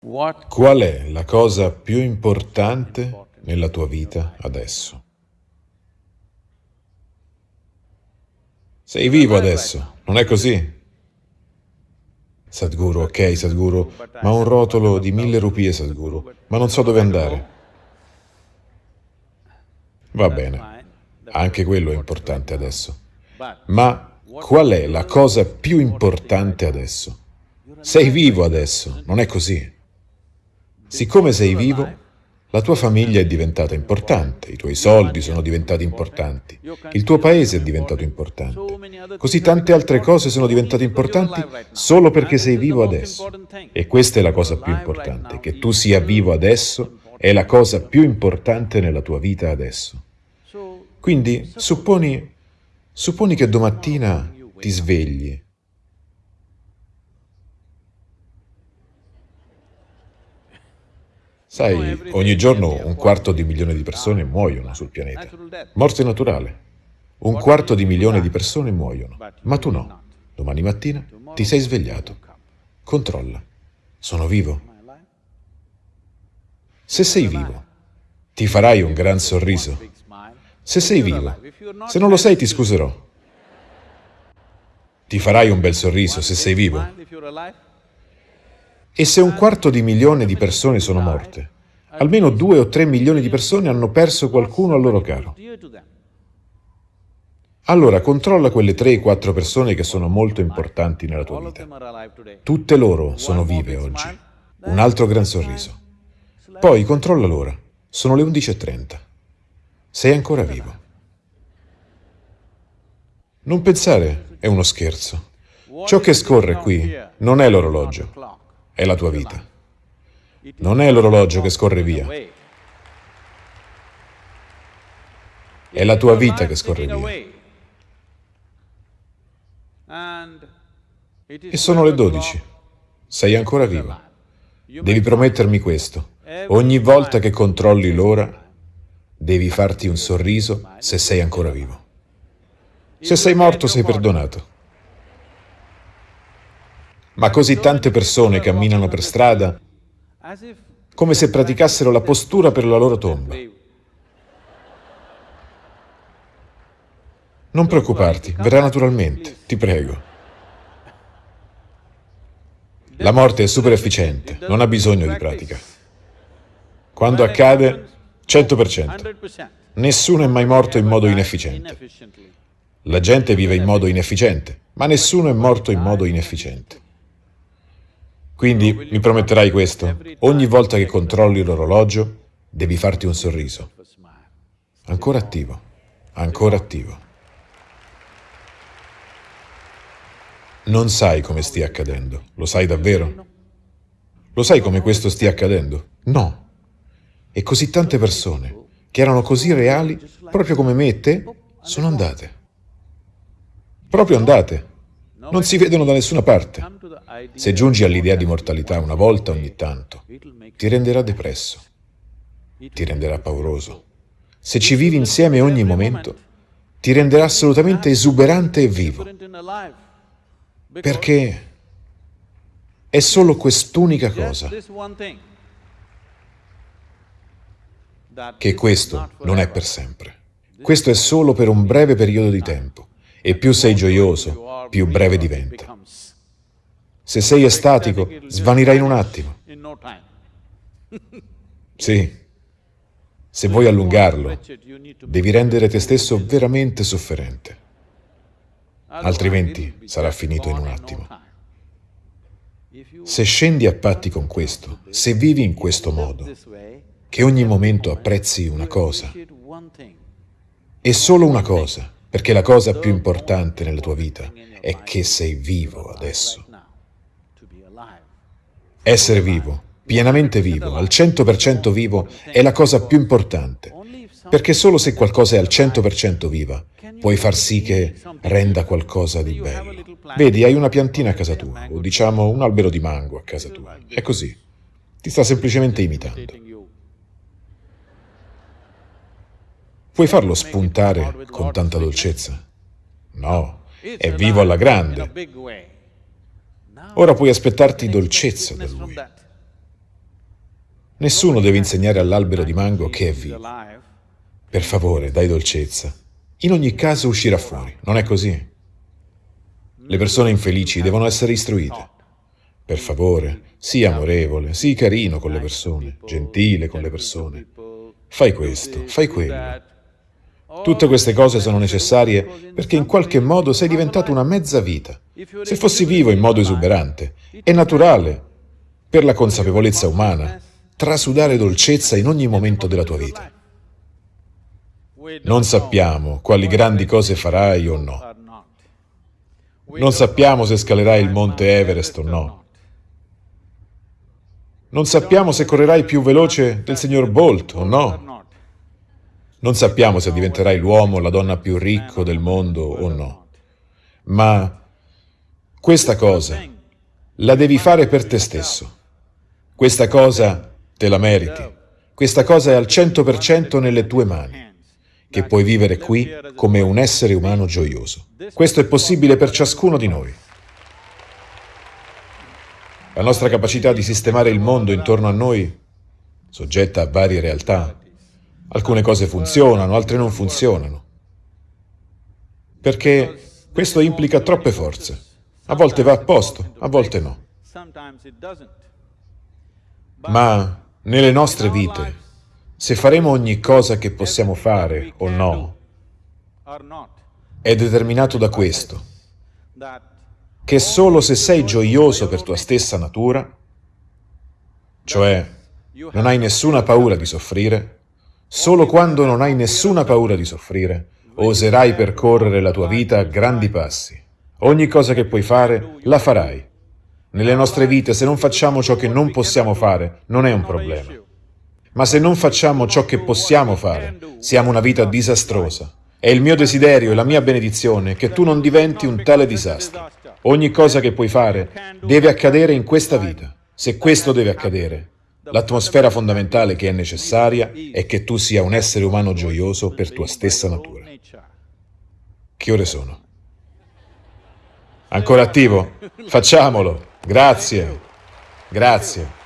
Qual è la cosa più importante nella tua vita adesso? Sei vivo adesso, non è così? Sadhguru, ok Sadhguru, ma un rotolo di mille rupie Sadhguru, ma non so dove andare. Va bene, anche quello è importante adesso. Ma qual è la cosa più importante adesso? Sei vivo adesso, non è così? Siccome sei vivo, la tua famiglia è diventata importante, i tuoi soldi sono diventati importanti, il tuo paese è diventato importante. Così tante altre cose sono diventate importanti solo perché sei vivo adesso. E questa è la cosa più importante, che tu sia vivo adesso è la cosa più importante nella tua vita adesso. Quindi supponi, supponi che domattina ti svegli Sai, ogni giorno un quarto di milione di persone muoiono sul pianeta. Morte naturale. Un quarto di milione di persone muoiono, ma tu no. Domani mattina ti sei svegliato. Controlla. Sono vivo? Se sei vivo, ti farai un gran sorriso. Se sei vivo, se non lo sei ti scuserò. Ti farai un bel sorriso se sei vivo? E se un quarto di milione di persone sono morte, almeno due o tre milioni di persone hanno perso qualcuno a loro caro. Allora controlla quelle tre o quattro persone che sono molto importanti nella tua vita. Tutte loro sono vive oggi. Un altro gran sorriso. Poi controlla l'ora. Sono le 11.30. Sei ancora vivo. Non pensare, è uno scherzo. Ciò che scorre qui non è l'orologio, è la tua vita. Non è l'orologio che scorre via. È la tua vita che scorre via. E sono le 12. Sei ancora vivo. Devi promettermi questo. Ogni volta che controlli l'ora, devi farti un sorriso se sei ancora vivo. Se sei morto sei perdonato ma così tante persone camminano per strada come se praticassero la postura per la loro tomba. Non preoccuparti, verrà naturalmente, ti prego. La morte è super efficiente, non ha bisogno di pratica. Quando accade, 100%. Nessuno è mai morto in modo inefficiente. La gente vive in modo inefficiente, ma nessuno è morto in modo inefficiente. Quindi mi prometterai questo, ogni volta che controlli l'orologio devi farti un sorriso. Ancora attivo, ancora attivo. Non sai come stia accadendo, lo sai davvero? Lo sai come questo stia accadendo? No. E così tante persone, che erano così reali, proprio come me e te, sono andate. Proprio andate. Non si vedono da nessuna parte. Se giungi all'idea di mortalità una volta ogni tanto, ti renderà depresso, ti renderà pauroso. Se ci vivi insieme ogni momento, ti renderà assolutamente esuberante e vivo. Perché è solo quest'unica cosa che questo non è per sempre. Questo è solo per un breve periodo di tempo. E più sei gioioso, più breve diventa. Se sei estatico, svanirà in un attimo. Sì. Se vuoi allungarlo, devi rendere te stesso veramente sofferente. Altrimenti sarà finito in un attimo. Se scendi a patti con questo, se vivi in questo modo, che ogni momento apprezzi una cosa, e solo una cosa, perché la cosa più importante nella tua vita è che sei vivo adesso. Essere vivo, pienamente vivo, al 100% vivo, è la cosa più importante, perché solo se qualcosa è al 100% viva, puoi far sì che renda qualcosa di bello. Vedi, hai una piantina a casa tua, o diciamo un albero di mango a casa tua, è così. Ti sta semplicemente imitando. Puoi farlo spuntare con tanta dolcezza? No, è vivo alla grande. Ora puoi aspettarti dolcezza da lui. Nessuno deve insegnare all'albero di mango che è vivo. Per favore, dai dolcezza. In ogni caso uscirà fuori, non è così? Le persone infelici devono essere istruite. Per favore, sii amorevole, sii carino con le persone, gentile con le persone. Fai questo, fai quello. Tutte queste cose sono necessarie perché in qualche modo sei diventato una mezza vita. Se fossi vivo in modo esuberante, è naturale, per la consapevolezza umana, trasudare dolcezza in ogni momento della tua vita. Non sappiamo quali grandi cose farai o no. Non sappiamo se scalerai il monte Everest o no. Non sappiamo se correrai più veloce del signor Bolt o no. Non sappiamo se diventerai l'uomo o la donna più ricco del mondo o no. Ma questa cosa la devi fare per te stesso. Questa cosa te la meriti. Questa cosa è al 100% nelle tue mani che puoi vivere qui come un essere umano gioioso. Questo è possibile per ciascuno di noi. La nostra capacità di sistemare il mondo intorno a noi, soggetta a varie realtà, alcune cose funzionano, altre non funzionano. Perché questo implica troppe forze. A volte va a posto, a volte no. Ma nelle nostre vite se faremo ogni cosa che possiamo fare o no, è determinato da questo, che solo se sei gioioso per tua stessa natura, cioè non hai nessuna paura di soffrire, solo quando non hai nessuna paura di soffrire, oserai percorrere la tua vita a grandi passi. Ogni cosa che puoi fare, la farai. Nelle nostre vite, se non facciamo ciò che non possiamo fare, non è un problema. Ma se non facciamo ciò che possiamo fare, siamo una vita disastrosa. È il mio desiderio e la mia benedizione che tu non diventi un tale disastro. Ogni cosa che puoi fare deve accadere in questa vita. Se questo deve accadere, l'atmosfera fondamentale che è necessaria è che tu sia un essere umano gioioso per tua stessa natura. Che ore sono? Ancora attivo? Facciamolo! Grazie! Grazie!